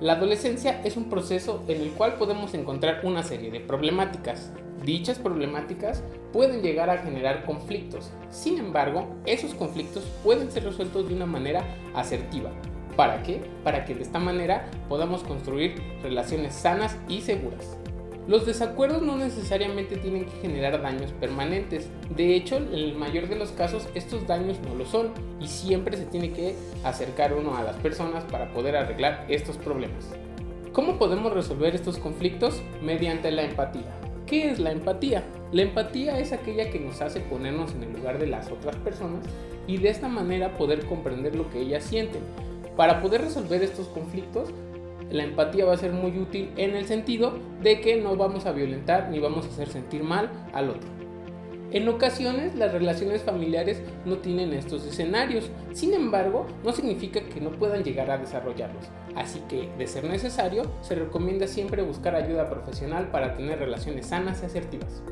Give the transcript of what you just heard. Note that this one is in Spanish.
La adolescencia es un proceso en el cual podemos encontrar una serie de problemáticas. Dichas problemáticas pueden llegar a generar conflictos, sin embargo, esos conflictos pueden ser resueltos de una manera asertiva. ¿Para qué? Para que de esta manera podamos construir relaciones sanas y seguras. Los desacuerdos no necesariamente tienen que generar daños permanentes, de hecho en el mayor de los casos estos daños no lo son y siempre se tiene que acercar uno a las personas para poder arreglar estos problemas. ¿Cómo podemos resolver estos conflictos? Mediante la empatía. ¿Qué es la empatía? La empatía es aquella que nos hace ponernos en el lugar de las otras personas y de esta manera poder comprender lo que ellas sienten. Para poder resolver estos conflictos la empatía va a ser muy útil en el sentido de que no vamos a violentar ni vamos a hacer sentir mal al otro. En ocasiones las relaciones familiares no tienen estos escenarios, sin embargo no significa que no puedan llegar a desarrollarlos, así que de ser necesario se recomienda siempre buscar ayuda profesional para tener relaciones sanas y asertivas.